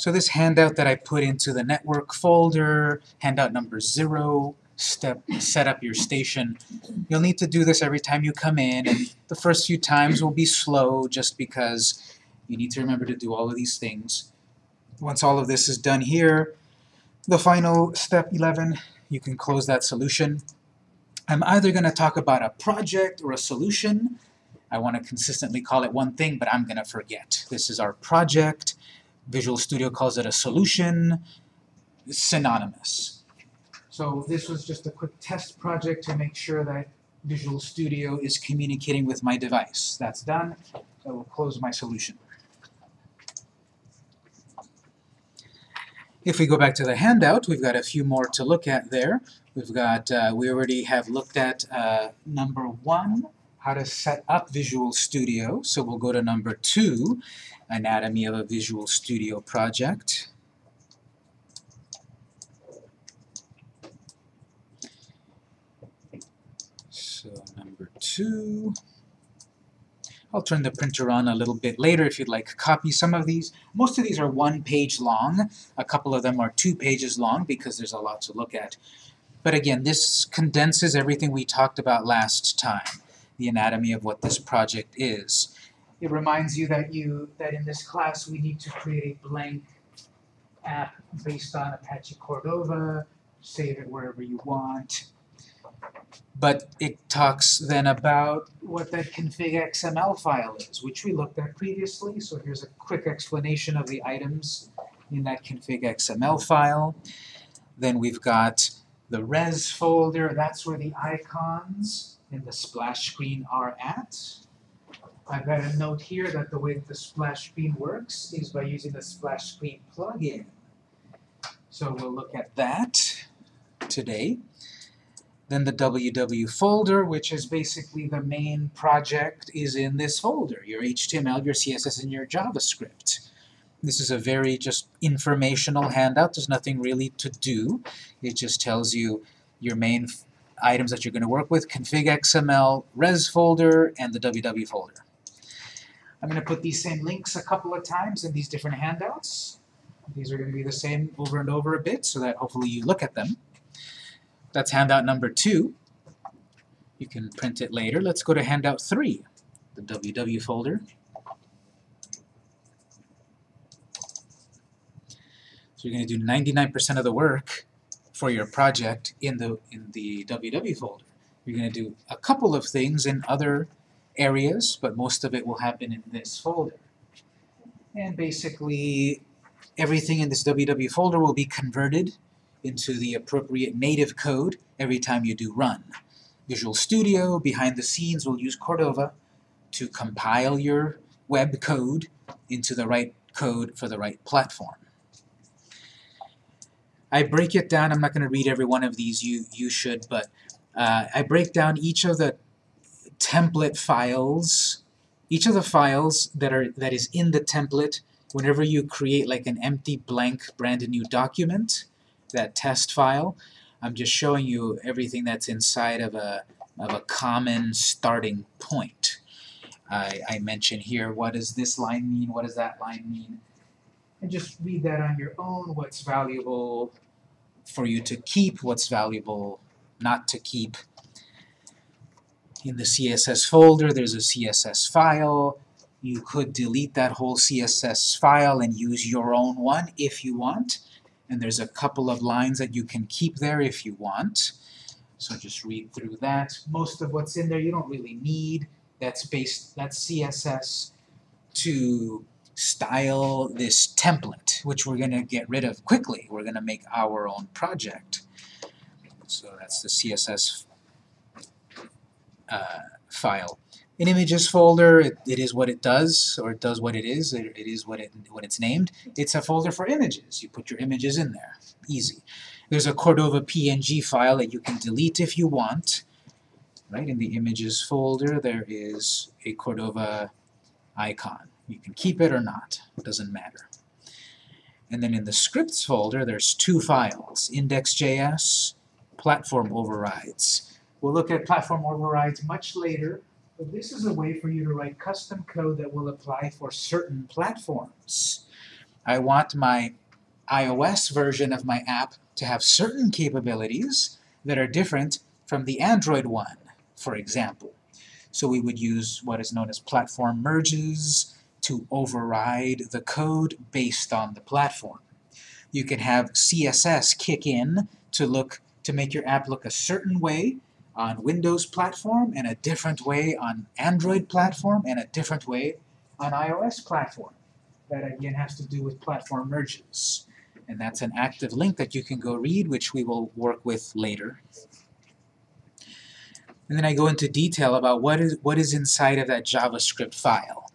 So this handout that I put into the network folder, handout number zero, step set up your station. You'll need to do this every time you come in, and the first few times will be slow just because you need to remember to do all of these things. Once all of this is done here, the final step 11, you can close that solution. I'm either going to talk about a project or a solution. I want to consistently call it one thing, but I'm going to forget. This is our project. Visual Studio calls it a solution. synonymous. So this was just a quick test project to make sure that Visual Studio is communicating with my device. That's done. I will close my solution. If we go back to the handout, we've got a few more to look at there. We've got, uh, we already have looked at uh, number one, how to set up Visual Studio. So we'll go to number two, anatomy of a Visual Studio project. So number two. I'll turn the printer on a little bit later if you'd like to copy some of these. Most of these are one page long. A couple of them are two pages long because there's a lot to look at. But again, this condenses everything we talked about last time, the anatomy of what this project is. It reminds you that you that in this class we need to create a blank app based on Apache Cordova, save it wherever you want, but it talks then about what that config XML file is, which we looked at previously. So here's a quick explanation of the items in that config XML file. Then we've got the res folder, that's where the icons in the splash screen are at. I've got a note here that the way the splash screen works is by using the splash screen plugin. So we'll look at that today. Then the www folder, which is basically the main project, is in this folder. Your HTML, your CSS, and your JavaScript. This is a very just informational handout. There's nothing really to do. It just tells you your main items that you're going to work with, config XML, res folder, and the www folder. I'm going to put these same links a couple of times in these different handouts. These are going to be the same over and over a bit so that hopefully you look at them. That's handout number two. You can print it later. Let's go to handout three, the www folder. So you're going to do 99% of the work for your project in the in the www folder. You're going to do a couple of things in other areas, but most of it will happen in this folder. And basically, everything in this www folder will be converted into the appropriate native code every time you do run. Visual Studio, behind the scenes, will use Cordova to compile your web code into the right code for the right platform. I break it down, I'm not going to read every one of these, you, you should, but uh, I break down each of the template files, each of the files that are that is in the template. Whenever you create like an empty blank brand new document, that test file, I'm just showing you everything that's inside of a, of a common starting point. I, I mention here, what does this line mean, what does that line mean, and just read that on your own, what's valuable for you to keep, what's valuable not to keep. In the CSS folder, there's a CSS file. You could delete that whole CSS file and use your own one if you want and there's a couple of lines that you can keep there if you want. So just read through that. Most of what's in there you don't really need. That's based that's CSS to style this template, which we're going to get rid of quickly. We're going to make our own project. So that's the CSS uh, file. An images folder, it, it is what it does, or it does what it is, it, it is what, it, what it's named. It's a folder for images. You put your images in there. Easy. There's a Cordova PNG file that you can delete if you want. Right, in the images folder there is a Cordova icon. You can keep it or not, it doesn't matter. And then in the scripts folder there's two files, index.js, platform overrides. We'll look at platform overrides much later but this is a way for you to write custom code that will apply for certain platforms. I want my iOS version of my app to have certain capabilities that are different from the Android one, for example. So we would use what is known as platform merges to override the code based on the platform. You can have CSS kick in to look to make your app look a certain way on Windows platform and a different way on Android platform and a different way on iOS platform. That again has to do with platform merges. And that's an active link that you can go read, which we will work with later. And then I go into detail about what is, what is inside of that JavaScript file.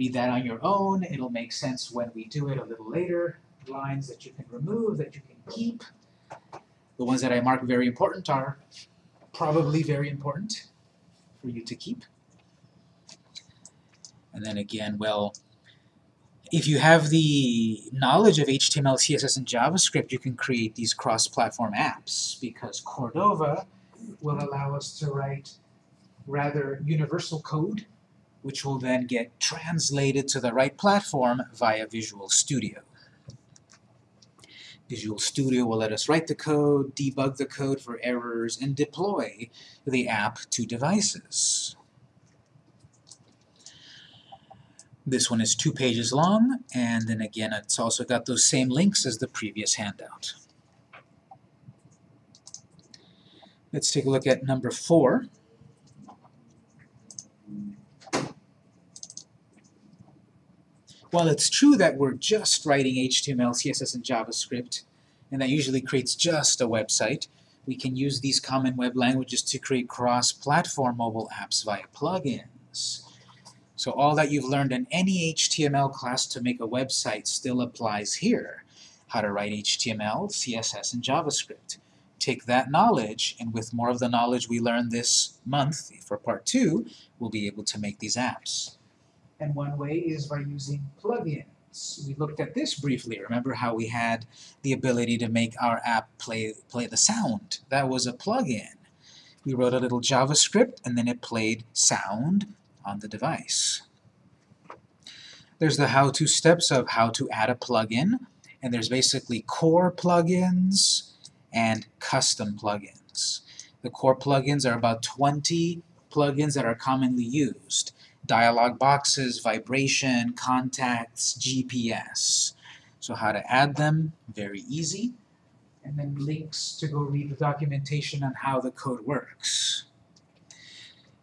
Read that on your own. It'll make sense when we do it a little later. Lines that you can remove, that you can keep. The ones that I mark very important are probably very important for you to keep. And then again, well, if you have the knowledge of HTML, CSS, and JavaScript, you can create these cross-platform apps because Cordova will allow us to write rather universal code, which will then get translated to the right platform via Visual Studio. Visual Studio will let us write the code, debug the code for errors, and deploy the app to devices. This one is two pages long, and then again it's also got those same links as the previous handout. Let's take a look at number four. While it's true that we're just writing HTML, CSS, and JavaScript, and that usually creates just a website, we can use these common web languages to create cross-platform mobile apps via plugins. So all that you've learned in any HTML class to make a website still applies here. How to write HTML, CSS, and JavaScript take that knowledge, and with more of the knowledge we learned this month for part two, we'll be able to make these apps. And one way is by using plugins. We looked at this briefly. Remember how we had the ability to make our app play, play the sound? That was a plugin. We wrote a little JavaScript, and then it played sound on the device. There's the how-to steps of how to add a plugin, and there's basically core plugins, and custom plugins. The core plugins are about 20 plugins that are commonly used. Dialog boxes, vibration, contacts, GPS. So how to add them, very easy. And then links to go read the documentation on how the code works.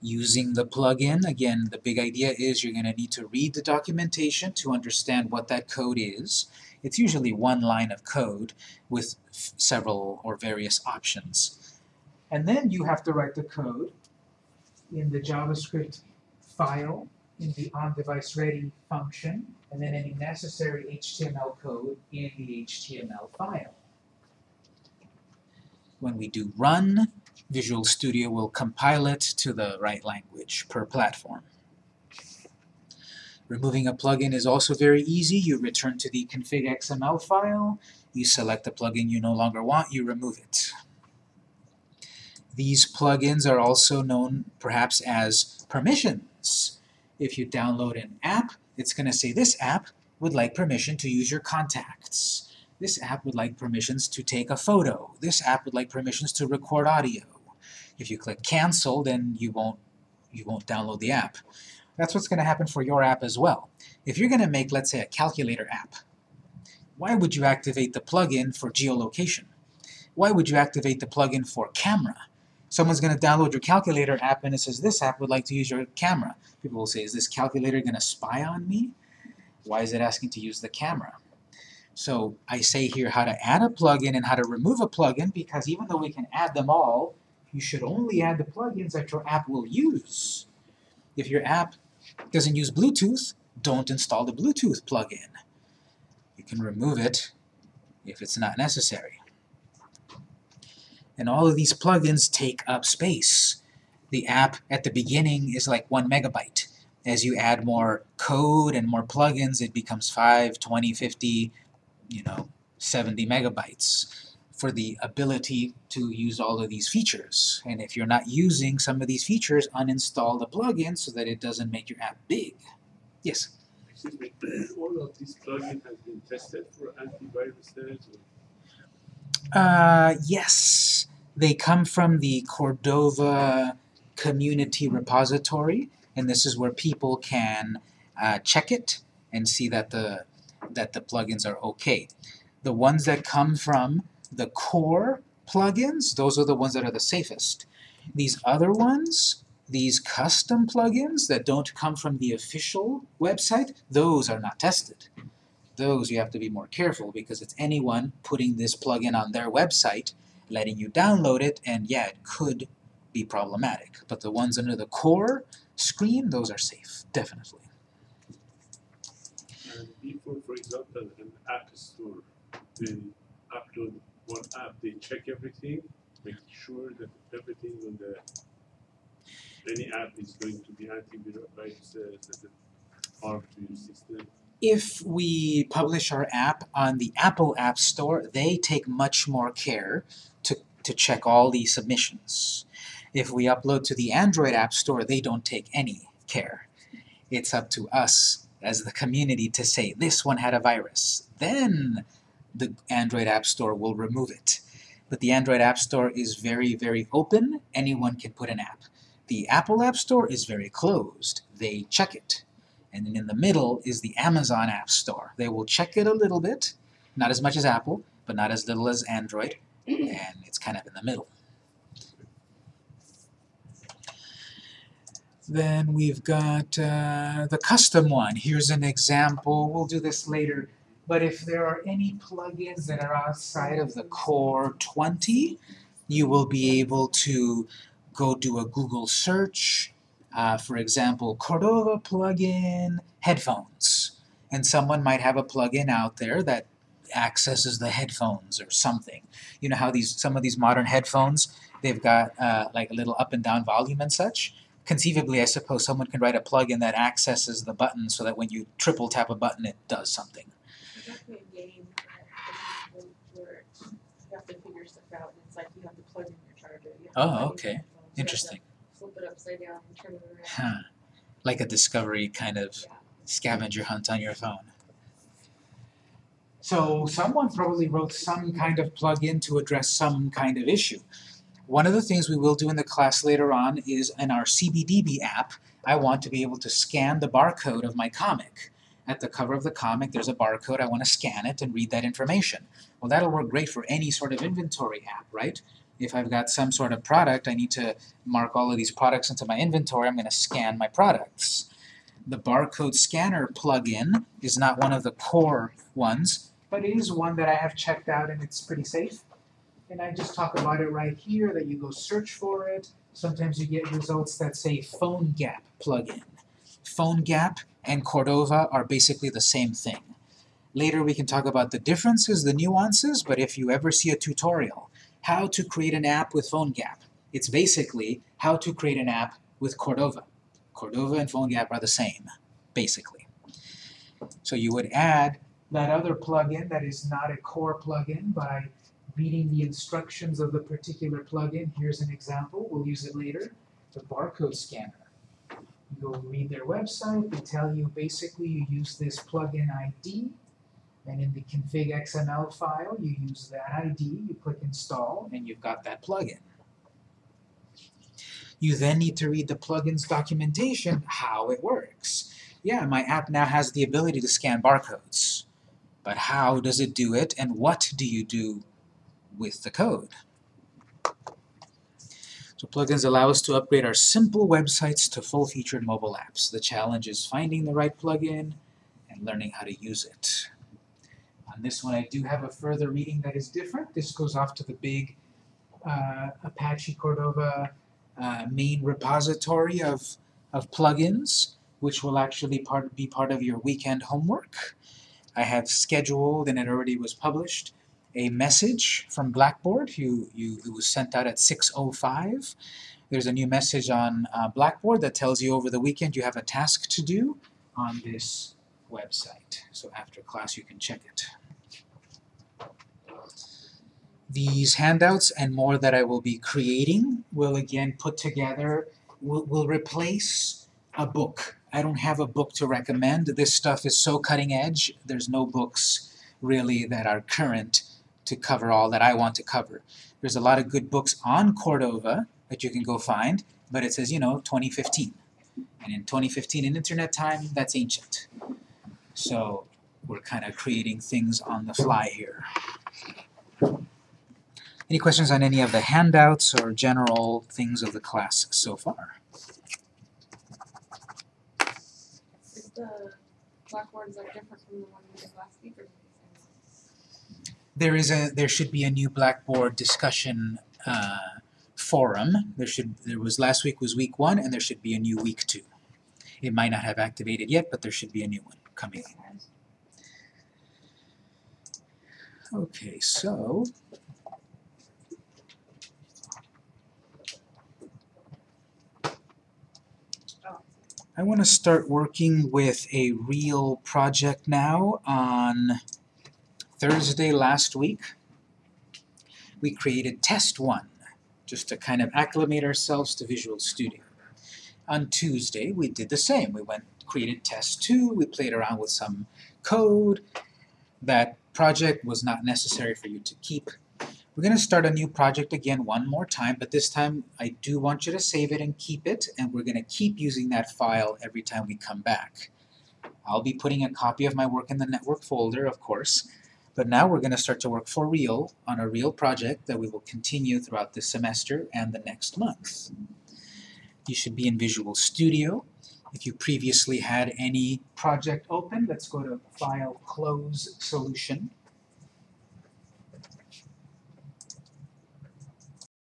Using the plugin, again, the big idea is you're going to need to read the documentation to understand what that code is. It's usually one line of code with several or various options. And then you have to write the code in the JavaScript file, in the onDeviceReady function, and then any necessary HTML code in the HTML file. When we do run, Visual Studio will compile it to the right language per platform. Removing a plugin is also very easy. You return to the config XML file, you select the plugin you no longer want, you remove it. These plugins are also known perhaps as permissions. If you download an app, it's going to say this app would like permission to use your contacts. This app would like permissions to take a photo. This app would like permissions to record audio. If you click cancel, then you won't, you won't download the app. That's what's going to happen for your app as well. If you're going to make, let's say, a calculator app, why would you activate the plugin for geolocation? Why would you activate the plugin for camera? Someone's going to download your calculator app and it says, this app would like to use your camera. People will say, is this calculator going to spy on me? Why is it asking to use the camera? So I say here how to add a plugin and how to remove a plugin because even though we can add them all, you should only add the plugins that your app will use. If your app doesn't use Bluetooth, don't install the Bluetooth plugin. You can remove it if it's not necessary. And all of these plugins take up space. The app at the beginning is like one megabyte. As you add more code and more plugins, it becomes 5, 20, 50, you know, 70 megabytes for the ability to use all of these features. And if you're not using some of these features, uninstall the plugin so that it doesn't make your app big. Yes? All of these plugins has been tested for antiviruses or Uh, yes, they come from the Cordova Community Repository, and this is where people can uh, check it and see that the that the plugins are okay. The ones that come from the core plugins, those are the ones that are the safest. These other ones, these custom plugins that don't come from the official website, those are not tested. Those you have to be more careful because it's anyone putting this plugin on their website, letting you download it, and yeah, it could be problematic. But the ones under the core screen, those are safe, definitely. And before, for example, an app store, they upload one app, they check everything, make sure that everything on the any app is going to be antivirus uh, harm to your system. If we publish our app on the Apple App Store, they take much more care to, to check all the submissions. If we upload to the Android App Store, they don't take any care. It's up to us as the community to say, this one had a virus. Then the Android App Store will remove it. But the Android App Store is very, very open. Anyone can put an app. The Apple App Store is very closed. They check it. And then in the middle is the Amazon App Store. They will check it a little bit, not as much as Apple, but not as little as Android, and it's kind of in the middle. Then we've got uh, the custom one. Here's an example. We'll do this later. But if there are any plugins that are outside of the core 20, you will be able to go do a Google search, uh, for example, Cordova plugin headphones. And someone might have a plugin out there that accesses the headphones or something. You know how these some of these modern headphones, they've got uh, like a little up and down volume and such? Conceivably, I suppose someone can write a plugin that accesses the button so that when you triple tap a button, it does something. There's actually a game where where you have to figure stuff out, and it's like you have to plug in your charger. You have to Oh, plug in your okay. headphones, you have to Interesting. Flip it upside down and turn it around. Huh. Like a discovery kind of Yeah. scavenger hunt on your phone. So someone probably wrote some kind of plugin to address some kind of issue. One of the things we will do in the class later on is in our CBDB app, I want to be able to scan the barcode of my comic. At the cover of the comic, there's a barcode, I want to scan it and read that information. Well, that'll work great for any sort of inventory app, right? If I've got some sort of product, I need to mark all of these products into my inventory, I'm going to scan my products. The barcode scanner plugin is not one of the core ones, but it is one that I have checked out and it's pretty safe. And I just talk about it right here, that you go search for it. Sometimes you get results that say PhoneGap plugin. PhoneGap and Cordova are basically the same thing. Later we can talk about the differences, the nuances, but if you ever see a tutorial, how to create an app with PhoneGap, it's basically how to create an app with Cordova. Cordova and PhoneGap are the same, basically. So you would add that other plugin that is not a core plugin by reading the instructions of the particular plugin. Here's an example, we'll use it later. The barcode scanner. You go read their website, they tell you basically you use this plugin ID, and in the config XML file you use that ID, you click install, and you've got that plugin. You then need to read the plugin's documentation, how it works. Yeah, my app now has the ability to scan barcodes. But how does it do it, and what do you do with the code? So plugins allow us to upgrade our simple websites to full-featured mobile apps. The challenge is finding the right plugin and learning how to use it. On this one, I do have a further reading that is different. This goes off to the big uh, Apache Cordova uh, main repository of, of plugins, which will actually part, be part of your weekend homework. I have scheduled, and it already was published, a message from Blackboard. You, you, it was sent out at 6.05. There's a new message on uh, Blackboard that tells you over the weekend you have a task to do on this website. So after class you can check it. These handouts and more that I will be creating will again put together, will, will replace a book I don't have a book to recommend. This stuff is so cutting edge, there's no books really that are current to cover all that I want to cover. There's a lot of good books on Cordova that you can go find, but it says, you know, 2015. And in 2015 in internet time, that's ancient. So we're kind of creating things on the fly here. Any questions on any of the handouts or general things of the class so far? Is the blackboards like different from the one we did last week or is it the same? There is a, there should be a new Blackboard discussion uh, forum. There should, there was, last week was week one, and there should be a new week two. It might not have activated yet, but there should be a new one coming. Okay, so I want to start working with a real project now. On Thursday last week, we created test one, just to kind of acclimate ourselves to Visual Studio. On Tuesday, we did the same. We went created test two, we played around with some code. That project was not necessary for you to keep. We're going to start a new project again one more time, but this time I do want you to save it and keep it, and we're going to keep using that file every time we come back. I'll be putting a copy of my work in the network folder, of course, but now we're going to start to work for real on a real project that we will continue throughout this semester and the next month. You should be in Visual Studio. If you previously had any project open, let's go to File, Close, Solution.